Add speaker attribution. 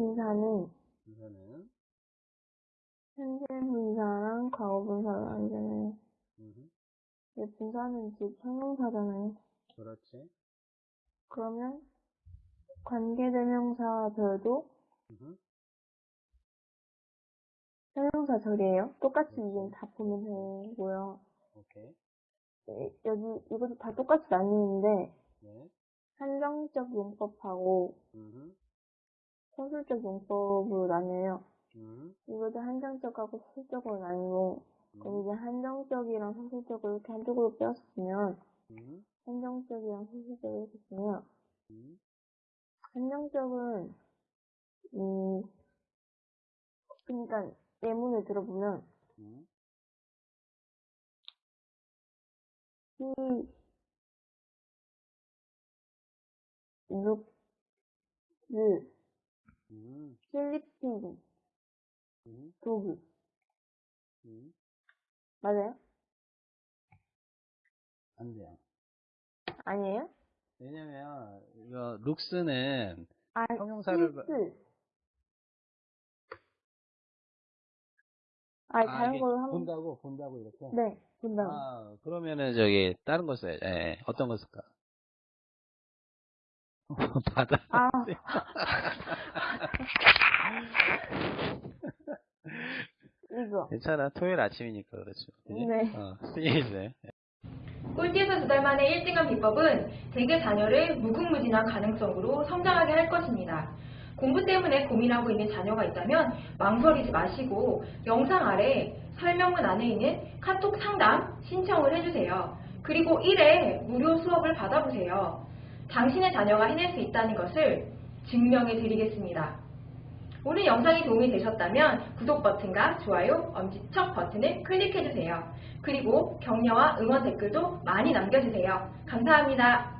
Speaker 1: 분사는
Speaker 2: 분사는
Speaker 1: 현재 분사랑 과거 분사를 아니잖아요.
Speaker 2: 음,
Speaker 1: 근데 분사는 즉 형용사잖아요.
Speaker 2: 그렇지.
Speaker 1: 그러면 관계대명사절도
Speaker 2: 음,
Speaker 1: 형용사 절이에요. 똑같이
Speaker 2: 그렇지.
Speaker 1: 이건 다 보면 되고요.
Speaker 2: 오케이.
Speaker 1: 네, 여기 이것도 다 똑같이 나뉘는데
Speaker 2: 네.
Speaker 1: 한정적 용법하고
Speaker 2: 음,
Speaker 1: 소술적 용법으로 나뉘어요.
Speaker 2: 음,
Speaker 1: 이것도 한정적하고 소술적으로 나뉘고 그럼 이제 한정적이랑 소술적을 이렇게 한쪽으로 빼었으면
Speaker 2: 음,
Speaker 1: 한정적이랑 소술적을 이렇게 쓰면
Speaker 2: 음,
Speaker 1: 한정적은 음 그러니까 예문을 들어보면
Speaker 2: 음,
Speaker 1: he looks
Speaker 2: 음,
Speaker 1: sleeping
Speaker 2: 음, 음.
Speaker 1: 맞아요?
Speaker 2: 안 돼요.
Speaker 1: 아니에요?
Speaker 2: 왜냐면 이거 룩스는
Speaker 1: 아,
Speaker 2: 형용사를 봐-
Speaker 1: is. 아, 다른
Speaker 2: 이게
Speaker 1: 걸로 하면
Speaker 2: 본다고 본다고 이렇게.
Speaker 1: 네, 본다고.
Speaker 2: 아 그러면은 저기 다른 거 써야 예, 예. 어떤 거 쓸까? 바다.
Speaker 1: 아, 이거.
Speaker 2: 괜찮아. 토요일 아침이니까 그렇죠. 그지?
Speaker 1: 네.
Speaker 2: 어, 스니즈.
Speaker 3: 꼴찌에서 두 달 만에 1등한 비법은 대개 자녀를 무궁무진한 가능성으로 성장하게 할 것입니다. 공부 때문에 고민하고 있는 자녀가 있다면 망설이지 마시고 영상 아래 설명문 안에 있는 카톡 상담 신청을 해주세요. 그리고 1회 무료 수업을 받아보세요. 당신의 자녀가 해낼 수 있다는 것을 증명해 드리겠습니다. 오늘 영상이 도움이 되셨다면 구독 버튼과 좋아요, 엄지척 버튼을 클릭해주세요. 그리고 격려와 응원 댓글도 많이 남겨주세요. 감사합니다.